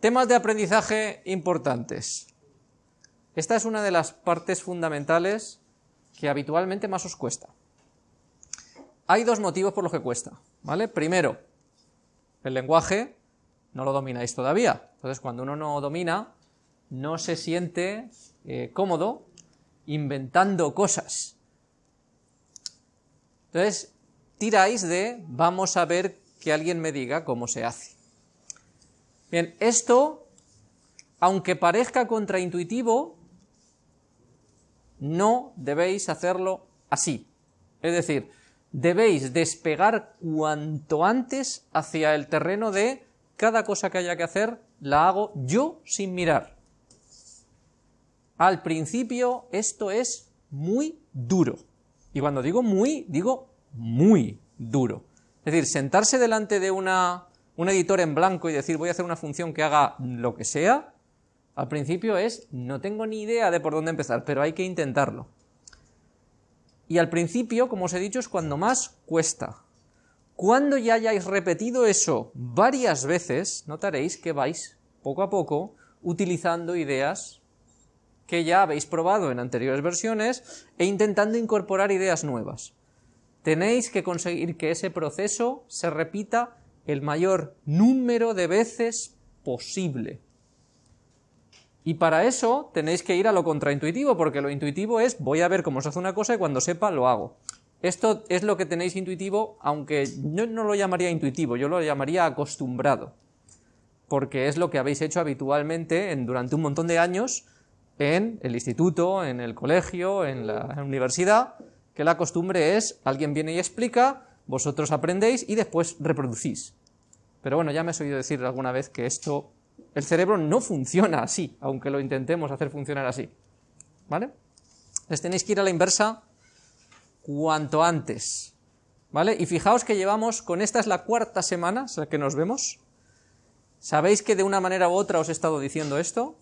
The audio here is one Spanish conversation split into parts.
Temas de aprendizaje importantes. Esta es una de las partes fundamentales que habitualmente más os cuesta. Hay dos motivos por los que cuesta, ¿vale? Primero, el lenguaje no lo domináis todavía. Entonces, cuando uno no domina, no se siente eh, cómodo inventando cosas. Entonces, tiráis de vamos a ver que alguien me diga cómo se hace. Bien, esto, aunque parezca contraintuitivo, no debéis hacerlo así. Es decir, debéis despegar cuanto antes hacia el terreno de cada cosa que haya que hacer, la hago yo sin mirar. Al principio esto es muy duro. Y cuando digo muy, digo muy duro. Es decir, sentarse delante de una un editor en blanco y decir voy a hacer una función que haga lo que sea, al principio es no tengo ni idea de por dónde empezar, pero hay que intentarlo. Y al principio, como os he dicho, es cuando más cuesta. Cuando ya hayáis repetido eso varias veces, notaréis que vais, poco a poco, utilizando ideas que ya habéis probado en anteriores versiones e intentando incorporar ideas nuevas. Tenéis que conseguir que ese proceso se repita el mayor número de veces posible. Y para eso tenéis que ir a lo contraintuitivo, porque lo intuitivo es voy a ver cómo se hace una cosa y cuando sepa lo hago. Esto es lo que tenéis intuitivo, aunque yo no lo llamaría intuitivo, yo lo llamaría acostumbrado, porque es lo que habéis hecho habitualmente en, durante un montón de años en el instituto, en el colegio, en la universidad, que la costumbre es alguien viene y explica, vosotros aprendéis y después reproducís. Pero bueno, ya me has oído decir alguna vez que esto, el cerebro no funciona así, aunque lo intentemos hacer funcionar así. ¿Vale? Les tenéis que ir a la inversa cuanto antes. ¿Vale? Y fijaos que llevamos, con esta es la cuarta semana o que nos vemos. Sabéis que de una manera u otra os he estado diciendo esto,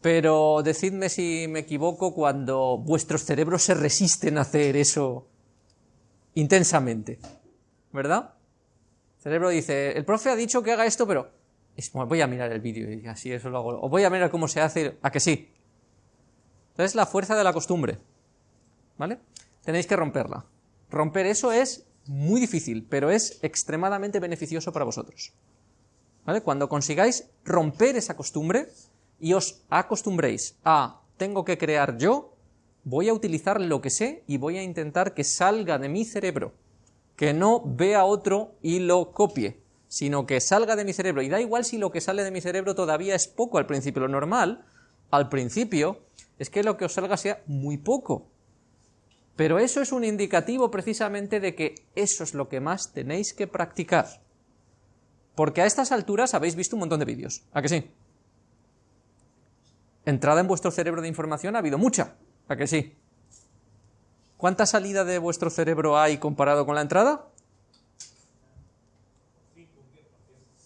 pero decidme si me equivoco cuando vuestros cerebros se resisten a hacer eso intensamente, ¿verdad? Cerebro dice, el profe ha dicho que haga esto, pero voy a mirar el vídeo y así eso lo hago, o voy a mirar cómo se hace, a que sí. Entonces la fuerza de la costumbre, ¿vale? Tenéis que romperla. Romper eso es muy difícil, pero es extremadamente beneficioso para vosotros. ¿Vale? Cuando consigáis romper esa costumbre y os acostumbréis a tengo que crear yo, voy a utilizar lo que sé y voy a intentar que salga de mi cerebro, que no vea otro y lo copie, sino que salga de mi cerebro. Y da igual si lo que sale de mi cerebro todavía es poco al principio. Lo normal, al principio, es que lo que os salga sea muy poco. Pero eso es un indicativo precisamente de que eso es lo que más tenéis que practicar. Porque a estas alturas habéis visto un montón de vídeos. ¿A que sí? Entrada en vuestro cerebro de información ha habido mucha. ¿A que sí? ¿Cuánta salida de vuestro cerebro hay comparado con la entrada?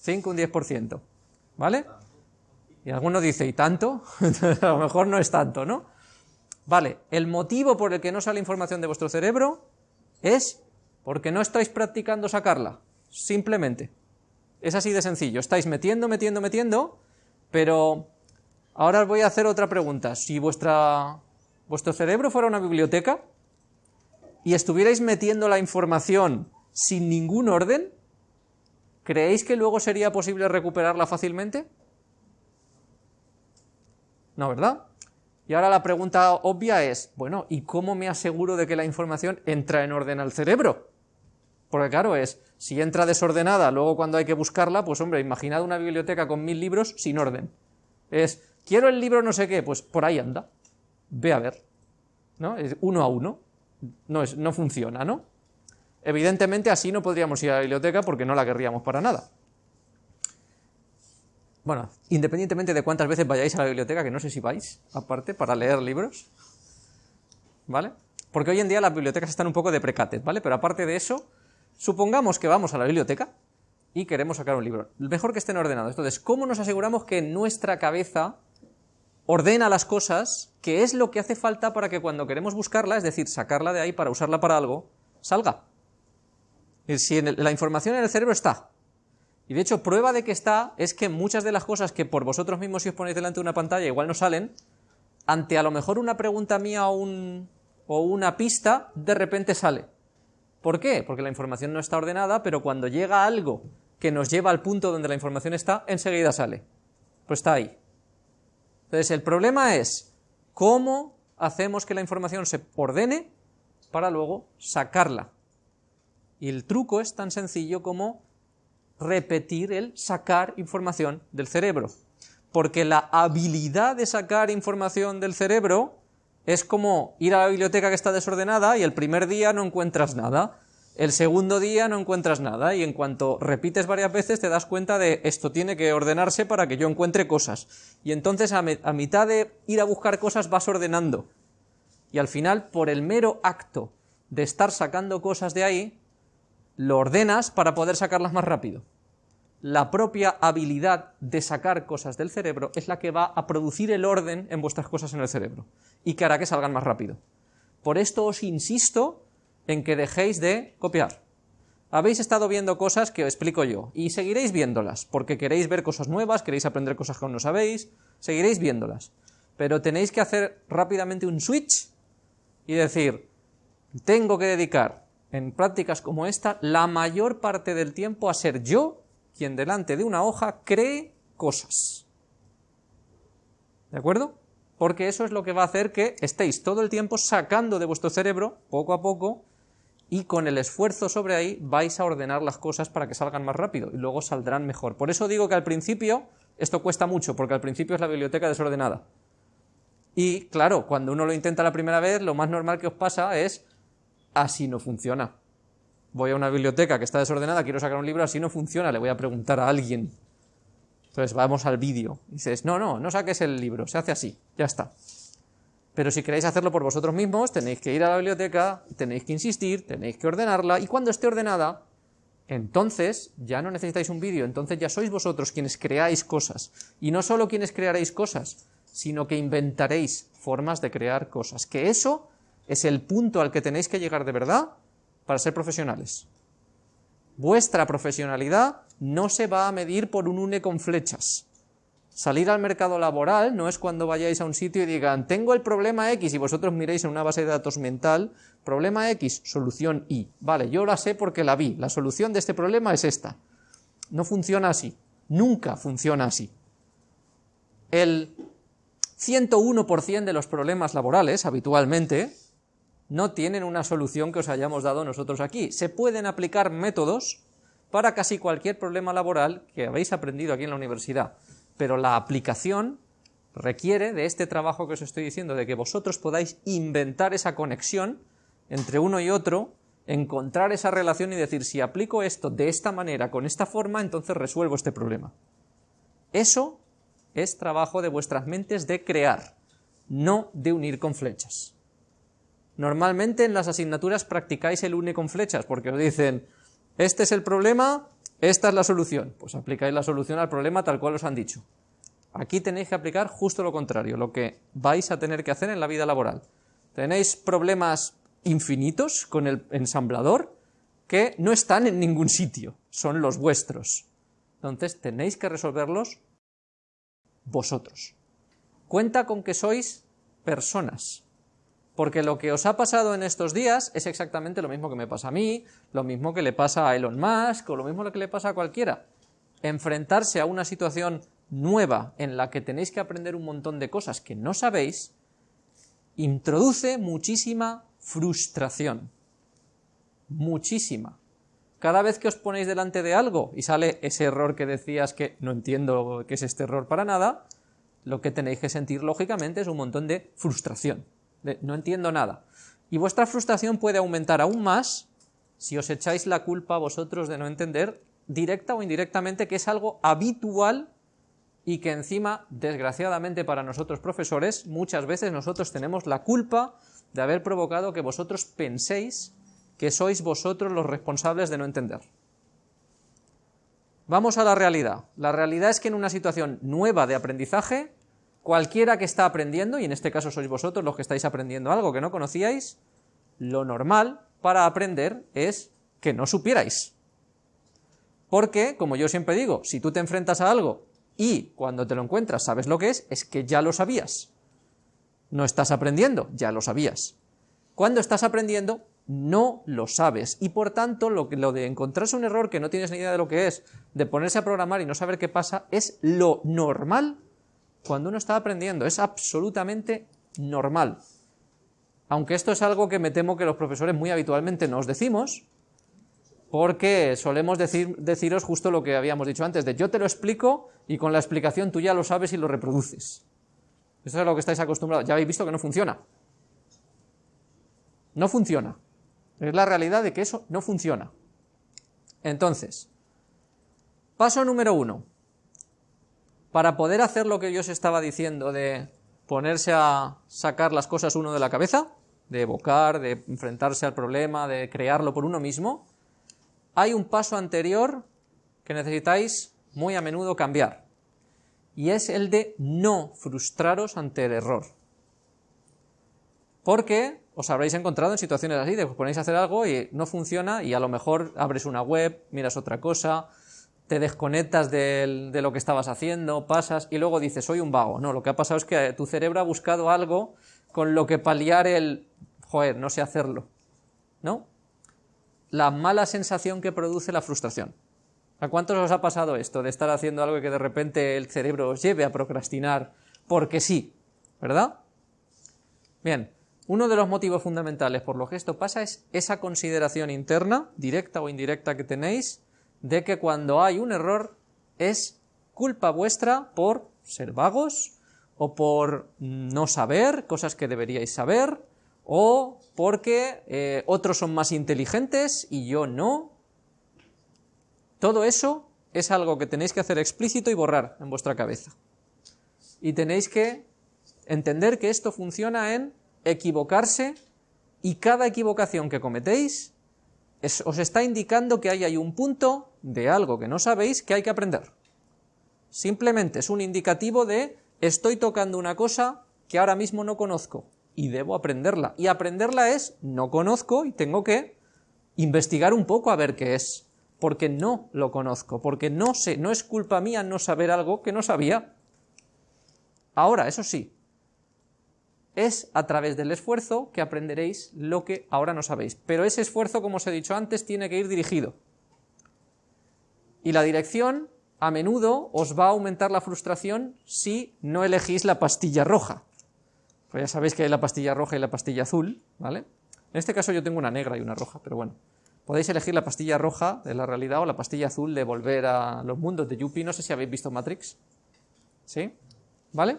5 un 10%. ¿Vale? Y alguno dice, ¿y tanto? a lo mejor no es tanto, ¿no? Vale, el motivo por el que no sale información de vuestro cerebro es porque no estáis practicando sacarla, simplemente. Es así de sencillo, estáis metiendo, metiendo, metiendo, pero ahora os voy a hacer otra pregunta. Si vuestra vuestro cerebro fuera una biblioteca y estuvierais metiendo la información sin ningún orden, ¿creéis que luego sería posible recuperarla fácilmente? No, ¿verdad? Y ahora la pregunta obvia es, bueno, ¿y cómo me aseguro de que la información entra en orden al cerebro? Porque claro, es, si entra desordenada, luego cuando hay que buscarla, pues hombre, imaginad una biblioteca con mil libros sin orden. Es, quiero el libro no sé qué, pues por ahí anda ve a ver, ¿no? Es uno a uno, no, es, no funciona, ¿no? Evidentemente así no podríamos ir a la biblioteca porque no la querríamos para nada. Bueno, independientemente de cuántas veces vayáis a la biblioteca, que no sé si vais, aparte, para leer libros, ¿vale? Porque hoy en día las bibliotecas están un poco de precates, ¿vale? Pero aparte de eso, supongamos que vamos a la biblioteca y queremos sacar un libro. Mejor que estén ordenados. Entonces, ¿cómo nos aseguramos que nuestra cabeza ordena las cosas, que es lo que hace falta para que cuando queremos buscarla, es decir, sacarla de ahí para usarla para algo, salga. Si la información en el cerebro está, Y de hecho, prueba de que está es que muchas de las cosas que por vosotros mismos si os ponéis delante de una pantalla igual no salen, ante a lo mejor una pregunta mía o, un, o una pista, de repente sale. ¿Por qué? Porque la información no está ordenada, pero cuando llega algo que nos lleva al punto donde la información está, enseguida sale. Pues está ahí. Entonces, el problema es cómo hacemos que la información se ordene para luego sacarla. Y el truco es tan sencillo como repetir el sacar información del cerebro. Porque la habilidad de sacar información del cerebro es como ir a la biblioteca que está desordenada y el primer día no encuentras nada, el segundo día no encuentras nada y en cuanto repites varias veces te das cuenta de esto tiene que ordenarse para que yo encuentre cosas. Y entonces a, mitad de ir a buscar cosas vas ordenando. Y al final, por el mero acto de estar sacando cosas de ahí, lo ordenas para poder sacarlas más rápido. La propia habilidad de sacar cosas del cerebro es la que va a producir el orden en vuestras cosas en el cerebro y que hará que salgan más rápido. Por esto os insisto en que dejéis de copiar. Habéis estado viendo cosas que os explico yo y seguiréis viéndolas porque queréis ver cosas nuevas, queréis aprender cosas que aún no sabéis, seguiréis viéndolas. Pero tenéis que hacer rápidamente un switch y decir, tengo que dedicar en prácticas como esta la mayor parte del tiempo a ser yo quien delante de una hoja cree cosas. ¿De acuerdo? Porque eso es lo que va a hacer que estéis todo el tiempo sacando de vuestro cerebro, poco a poco, y con el esfuerzo sobre ahí vais a ordenar las cosas para que salgan más rápido y luego saldrán mejor. Por eso digo que al principio esto cuesta mucho, porque al principio es la biblioteca desordenada. Y claro, cuando uno lo intenta la primera vez, lo más normal que os pasa es así no funciona. Voy a una biblioteca que está desordenada, quiero sacar un libro, así no funciona, le voy a preguntar a alguien. Entonces vamos al vídeo. Dices, no, no, no saques el libro, se hace así, ya está. Pero si queréis hacerlo por vosotros mismos, tenéis que ir a la biblioteca, tenéis que insistir, tenéis que ordenarla, y cuando esté ordenada, entonces ya no necesitáis un vídeo, entonces ya sois vosotros quienes creáis cosas. Y no solo quienes crearéis cosas, sino que inventaréis formas de crear cosas. Que eso es el punto al que tenéis que llegar de verdad para ser profesionales. Vuestra profesionalidad no se va a medir por un une con flechas. Salir al mercado laboral no es cuando vayáis a un sitio y digan, tengo el problema X y vosotros miréis en una base de datos mental, problema X, solución Y. Vale, yo la sé porque la vi, la solución de este problema es esta. No funciona así, nunca funciona así. El 101% de los problemas laborales, habitualmente, no tienen una solución que os hayamos dado nosotros aquí. Se pueden aplicar métodos para casi cualquier problema laboral que habéis aprendido aquí en la universidad, pero la aplicación requiere de este trabajo que os estoy diciendo, de que vosotros podáis inventar esa conexión entre uno y otro, encontrar esa relación y decir, si aplico esto de esta manera, con esta forma, entonces resuelvo este problema. Eso es trabajo de vuestras mentes de crear, no de unir con flechas. Normalmente en las asignaturas practicáis el une con flechas, porque os dicen, este es el problema, esta es la solución. Pues aplicáis la solución al problema tal cual os han dicho. Aquí tenéis que aplicar justo lo contrario, lo que vais a tener que hacer en la vida laboral. Tenéis problemas infinitos con el ensamblador que no están en ningún sitio, son los vuestros. Entonces tenéis que resolverlos vosotros. Cuenta con que sois personas, porque lo que os ha pasado en estos días es exactamente lo mismo que me pasa a mí, lo mismo que le pasa a Elon Musk, o lo mismo que le pasa a cualquiera. Enfrentarse a una situación nueva en la que tenéis que aprender un montón de cosas que no sabéis, introduce muchísima frustración. Muchísima. Cada vez que os ponéis delante de algo y sale ese error que decías que no entiendo qué es este error para nada, lo que tenéis que sentir lógicamente es un montón de frustración, no entiendo nada. Y vuestra frustración puede aumentar aún más si os echáis la culpa a vosotros de no entender, directa o indirectamente, que es algo habitual y que encima, desgraciadamente para nosotros profesores, muchas veces nosotros tenemos la culpa de haber provocado que vosotros penséis que sois vosotros los responsables de no entender. Vamos a la realidad. La realidad es que en una situación nueva de aprendizaje, cualquiera que está aprendiendo, y en este caso sois vosotros los que estáis aprendiendo algo que no conocíais, lo normal para aprender es que no supierais. Porque, como yo siempre digo, si tú te enfrentas a algo y cuando te lo encuentras sabes lo que es, es que ya lo sabías. No estás aprendiendo, ya lo sabías. Cuando estás aprendiendo, no lo sabes. Y por tanto, lo, de encontrarse un error que no tienes ni idea de lo que es, de ponerse a programar y no saber qué pasa, es lo normal cuando uno está aprendiendo. Es absolutamente normal. Aunque esto es algo que me temo que los profesores muy habitualmente nos decimos, porque solemos decir, deciros justo lo que habíamos dicho antes, de yo te lo explico y con la explicación tú ya lo sabes y lo reproduces. Eso es a lo que estáis acostumbrados. Ya habéis visto que no funciona. No funciona. Es la realidad de que eso no funciona. Entonces, paso número uno. Para poder hacer lo que yo os estaba diciendo de ponerse a sacar las cosas uno de la cabeza, de evocar, de enfrentarse al problema, de crearlo por uno mismo, hay un paso anterior que necesitáis muy a menudo cambiar, y es el de no frustraros ante el error. Porque os habréis encontrado en situaciones así, de que os ponéis a hacer algo y no funciona y a lo mejor abres una web, miras otra cosa, te desconectas de, de lo que estabas haciendo, pasas y luego dices, soy un vago. No, lo que ha pasado es que tu cerebro ha buscado algo con lo que paliar el, joder, no sé hacerlo. ¿No? la mala sensación que produce la frustración. ¿A cuántos os ha pasado esto de estar haciendo algo que de repente el cerebro os lleve a procrastinar porque sí? ¿Verdad? Bien, uno de los motivos fundamentales por los que esto pasa es esa consideración interna, directa o indirecta que tenéis, de que cuando hay un error es culpa vuestra por ser vagos o por no saber cosas que deberíais saber o porque eh, otros son más inteligentes y yo no. Todo eso es algo que tenéis que hacer explícito y borrar en vuestra cabeza. Y tenéis que entender que esto funciona en equivocarse y cada equivocación que cometéis os está indicando que ahí hay un punto de algo que no sabéis que hay que aprender. Simplemente es un indicativo de estoy tocando una cosa que ahora mismo no conozco y debo aprenderla. Y aprenderla es, no conozco y tengo que investigar un poco a ver qué es, porque no lo conozco, porque no sé, no es culpa mía no saber algo que no sabía. Ahora, eso sí, es a través del esfuerzo que aprenderéis lo que ahora no sabéis. Pero ese esfuerzo, como os he dicho antes, tiene que ir dirigido. Y la dirección, a menudo, os va a aumentar la frustración si no elegís la pastilla roja. Pues ya sabéis que hay la pastilla roja y la pastilla azul, ¿vale? En este caso yo tengo una negra y una roja, pero bueno. Podéis elegir la pastilla roja de la realidad o la pastilla azul de volver a los mundos de Yuppie. No sé si habéis visto Matrix. ¿Sí? ¿Vale?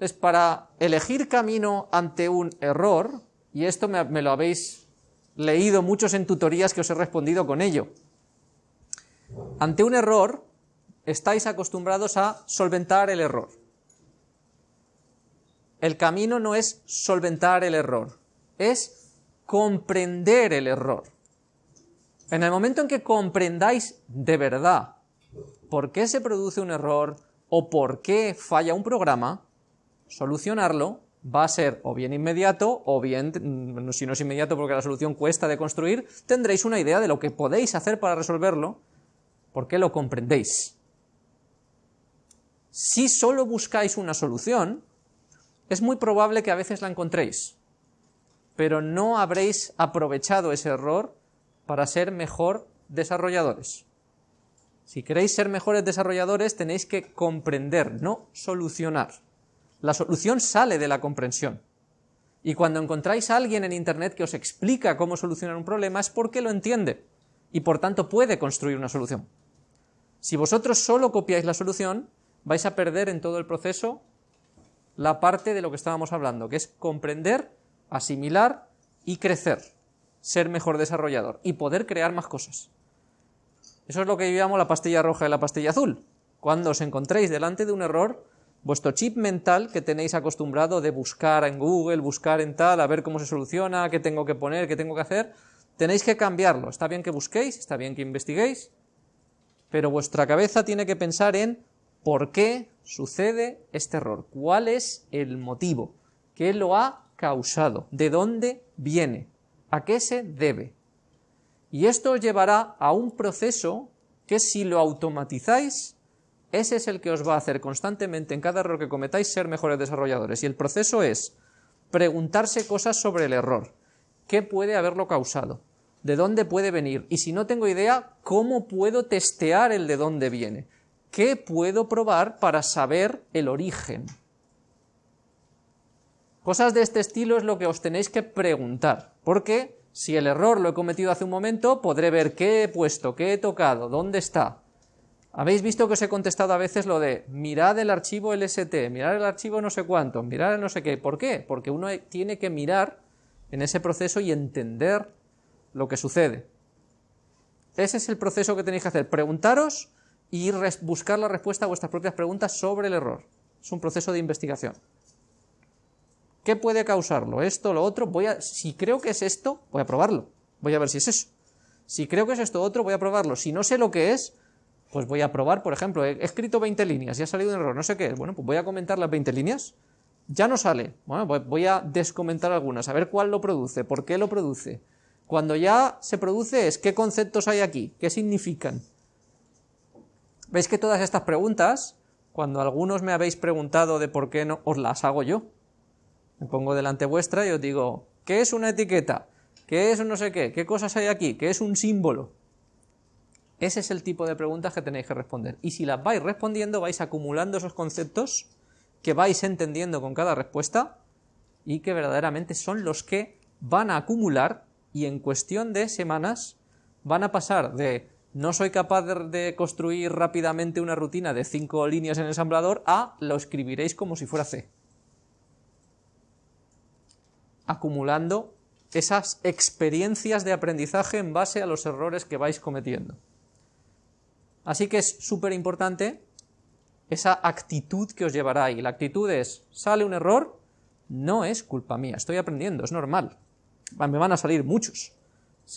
Es para elegir camino ante un error, y esto me, me lo habéis leído muchos en tutorías que os he respondido con ello. Ante un error, estáis acostumbrados a solventar el error. El camino no es solventar el error, es comprender el error. En el momento en que comprendáis de verdad por qué se produce un error o por qué falla un programa, solucionarlo va a ser o bien inmediato o bien, mm, si no es inmediato porque la solución cuesta de construir, tendréis una idea de lo que podéis hacer para resolverlo porque lo comprendéis. Si solo buscáis una solución, es muy probable que a veces la encontréis, pero no habréis aprovechado ese error para ser mejor desarrolladores. Si queréis ser mejores desarrolladores tenéis que comprender, no solucionar. La solución sale de la comprensión. Y cuando encontráis a alguien en Internet que os explica cómo solucionar un problema es porque lo entiende y por tanto puede construir una solución. Si vosotros solo copiáis la solución, vais a perder en todo el proceso la parte de lo que estábamos hablando, que es comprender, asimilar y crecer, ser mejor desarrollador y poder crear más cosas. Eso es lo que yo llamo la pastilla roja y la pastilla azul. Cuando os encontréis delante de un error, vuestro chip mental que tenéis acostumbrado de buscar en Google, buscar en tal, a ver cómo se soluciona, qué tengo que poner, qué tengo que hacer, tenéis que cambiarlo. Está bien que busquéis, está bien que investiguéis, pero vuestra cabeza tiene que pensar en por qué sucede este error, cuál es el motivo, qué lo ha causado, de dónde viene, a qué se debe. Y esto os llevará a un proceso que si lo automatizáis, ese es el que os va a hacer constantemente en cada error que cometáis ser mejores desarrolladores. Y el proceso es preguntarse cosas sobre el error. ¿Qué puede haberlo causado? ¿De dónde puede venir? Y si no tengo idea, ¿cómo puedo testear el de dónde viene? ¿Qué puedo probar para saber el origen? Cosas de este estilo es lo que os tenéis que preguntar, porque si el error lo he cometido hace un momento, podré ver qué he puesto, qué he tocado, dónde está. Habéis visto que os he contestado a veces lo de mirad el archivo LST, mirad el archivo no sé cuánto, mirad el no sé qué. ¿Por qué? Porque uno tiene que mirar en ese proceso y entender lo que sucede. Ese es el proceso que tenéis que hacer, preguntaros y buscar la respuesta a vuestras propias preguntas sobre el error. Es un proceso de investigación. ¿Qué puede causarlo? Esto, lo otro, voy a, si creo que es esto, voy a probarlo. Voy a ver si es eso. Si creo que es esto otro, voy a probarlo. Si no sé lo que es, pues voy a probar, por ejemplo, he escrito 20 líneas y ha salido un error, no sé qué es. Bueno, pues voy a comentar las 20 líneas. Ya no sale. Bueno, voy a descomentar algunas, a ver cuál lo produce, por qué lo produce. Cuando ya se produce es qué conceptos hay aquí, qué significan. ¿Veis que todas estas preguntas, cuando algunos me habéis preguntado de por qué no, os las hago yo? Me pongo delante vuestra y os digo, ¿qué es una etiqueta? ¿Qué es un no sé qué? ¿Qué cosas hay aquí? ¿Qué es un símbolo? Ese es el tipo de preguntas que tenéis que responder. Y si las vais respondiendo, vais acumulando esos conceptos que vais entendiendo con cada respuesta y que verdaderamente son los que van a acumular y en cuestión de semanas van a pasar de no soy capaz de, construir rápidamente una rutina de cinco líneas en ensamblador a lo escribiréis como si fuera C acumulando esas experiencias de aprendizaje en base a los errores que vais cometiendo. Así que es súper importante esa actitud que os llevará ahí. La actitud es, sale un error, no es culpa mía, estoy aprendiendo, es normal. Me van a salir muchos.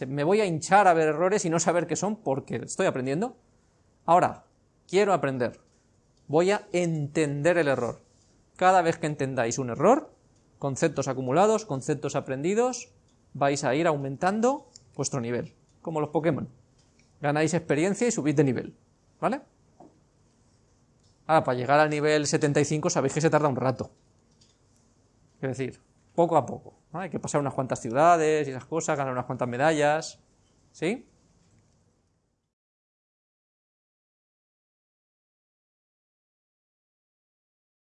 Me voy a hinchar a ver errores y no saber qué son porque estoy aprendiendo. Ahora, quiero aprender. Voy a entender el error. Cada vez que entendáis un error, conceptos acumulados, conceptos aprendidos, vais a ir aumentando vuestro nivel, como los Pokémon. Ganáis experiencia y subís de nivel, ¿vale? Ahora, para llegar al nivel 75 sabéis que se tarda un rato. Es decir, poco a poco. Hay que pasar unas cuantas ciudades y esas cosas, ganar unas cuantas medallas, ¿sí?